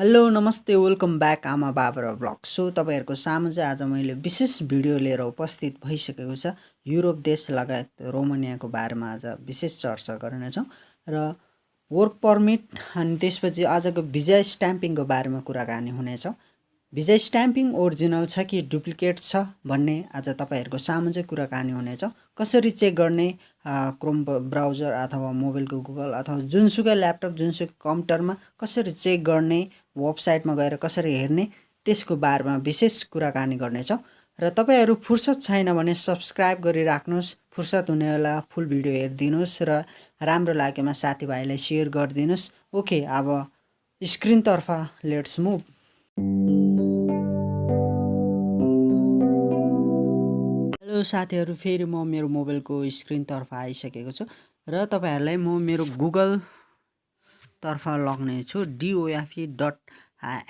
Hello नमस्ते welcome back आमा बाबा र ब्लग। सो तपाईँहरूको सामु चाहिँ आज मैले विशेष भिडियो लिएर उपस्थित भइसकेको छ। युरोप देश लगायत रोमानियाको बारेमा आज विशेष चर्चा गर्नेछौँ र वर्क पर्मिट अनि त्यसपछि आजको भिजा स्ट्याम्पिङको बारेमा कुराकानी हुनेछ। भिजा स्ट्याम्पिङ ओरिजिनल छ कि डुप्लिकेट छ भन्ने आज तपाईँहरूको सामु चाहिँ कुराकानी हुनेछ। कसरी चेक गर्ने क्रोम ब्राउजर अथवा मोबाइलको गुगल अथवा जुनसुकै ल्यापटप जुनसुकै कम्प्युटरमा कसरी चेक गर्ने वेबसाइटमा गएर कसरी हेर्ने त्यसको बारेमा विशेष कुराकानी गर्नेछौँ। र तपाईँहरू फुर्सद छैन भने सब्सक्राइब गरिराख्नुहोस् फुर्सद हुने बेला फुल भिडियो हेरिदिनुहोस् र राम्रो लागेमा साथीभाइलाई सेयर गरिदिनुहोस्। ओके अब स्क्रिनतर्फ लेट्स मुभ। हेलो साथीहरू फेरि म मेरो मोबाइलको स्क्रिनतर्फ आइसकेको छु र तपाईँहरूलाई म मेरो गुगलतर्फ लग्नेछु डिओएफई डट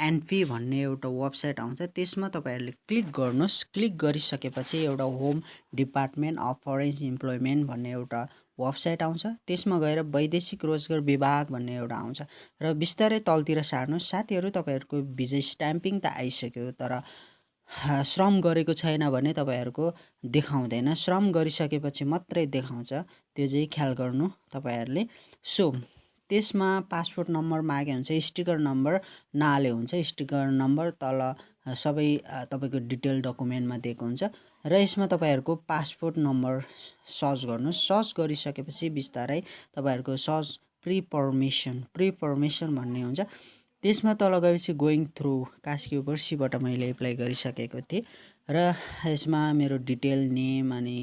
एनपी भन्ने एउटा वेबसाइट आउँछ। त्यसमा तपाईँहरूले क्लिक गर्नुहोस्। क्लिक गरिसकेपछि एउटा home department of foreign employment भन्ने एउटा वेबसाइट आउँछ। त्यसमा गएर वैदेशिक रोजगार विभाग भन्ने एउटा आउँछ। र बिस्तारै तलतिर सार्नुहोस्। साथीहरू तपाईँहरूको भिजा स्ट्याम्पिङ त आइसक्यो तर श्रम गरेको छैन भने तपाईँहरूको देखाउँदैन। श्रम गरिसकेपछि मात्रै देखाउँछ। त्यो चाहिँ ख्याल गर्नु तपाईँहरूले। सो त्यसमा पासपोर्ट नम्बर मागे हुन्छ स्टिकर नम्बर नाले हुन्छ। स्टिकर नम्बर तल सबै तपाईँको डिटेल डकुमेन्टमा दिएको हुन्छ र यसमा तपाईँहरूको पासपोर्ट नम्बर सर्च गर्नुहोस्। सर्च गरिसकेपछि बिस्तारै तपाईँहरूको search pre permission pre permission भन्ने हुन्छ। त्यसमा तल गएपछि गोइङ थ्रु कास्की पर्सीबाट मैले एप्लाई गरिसकेको थिएँ र यसमा मेरो डिटेल नेम अनि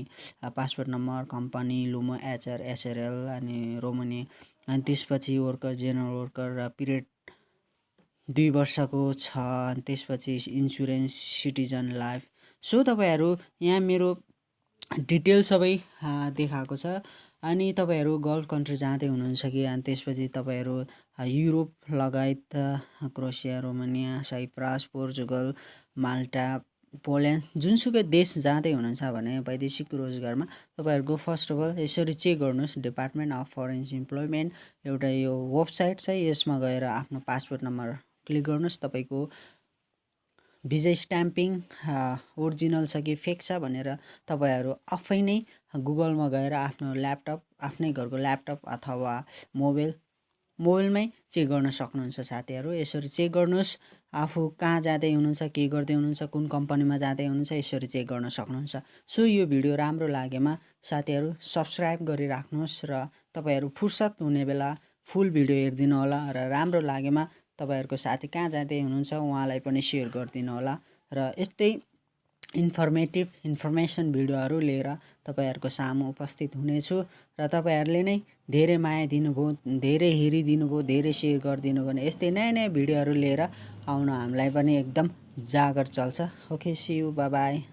passport number company Lumo HR SRL अनि रोमनी अनि त्यसपछि वर्कर जेनरल वर्कर र पिरियड दुई वर्षको छ अनि त्यसपछि इन्सुरेन्स सिटिजन लाइफ। सो तपाईँहरू यहाँ मेरो डिटेल सबै देखाएको छ। अनि तपाईँहरू गल्फ कन्ट्री जाँदै हुनुहुन्छ कि? अनि त्यसपछि तपाईँहरू युरोप लगायत Croatia Romania Cyprus Portugal Malta Poland जुनसुकै देश जाँदै हुनुहुन्छ भने वैदेशिक रोजगारमा तपाईँहरूको फर्स्ट अफ अल यसरी चेक गर्नुहोस् डिपार्टमेन्ट अफ फरेन्स इम्प्लोइमेन्ट एउटा यो वेबसाइट छ यसमा गएर आफ्नो पासपोर्ट नम्बर क्लिक गर्नुहोस् तपाईँको भिजा स्ट्याम्पिङ ओरिजिनल छ कि फेक छ भनेर तपाईँहरू आफै नै गुगलमा गएर आफ्नो ल्यापटप आफ्नै घरको ल्यापटप अथवा मोबाइल मोबाइलमै चेक गर्न सक्नुहुन्छ साथीहरू। यसरी चेक गर्नुहोस् आफू कहाँ जाँदै हुनुहुन्छ के गर्दै हुनुहुन्छ कुन कम्पनीमा जाँदै हुनुहुन्छ यसरी चेक गर्न सक्नुहुन्छ। सो यो भिडियो राम्रो लागेमा साथीहरू सब्सक्राइब गरिराख्नुहोस् र तपाईँहरू फुर्सद हुने बेला फुल भिडियो हेरिदिनु होला र राम्रो लागेमा तपाईँहरूको साथी कहाँ जाँदै हुनुहुन्छ उहाँलाई पनि सेयर गरिदिनु होला। र यस्तै इन्फर्मेटिभ इन्फर्मेसन भिडियोहरू लिएर तपाईँहरूको सामु उपस्थित हुनेछु र तपाईँहरूले नै धेरै माया दिनुभयो धेरै हेरिदिनु भयो धेरै सेयर गरिदिनु भने यस्तै नयाँ नयाँ भिडियोहरू लिएर आउन हामीलाई पनि एकदम जागर चल्छ। Okay C you by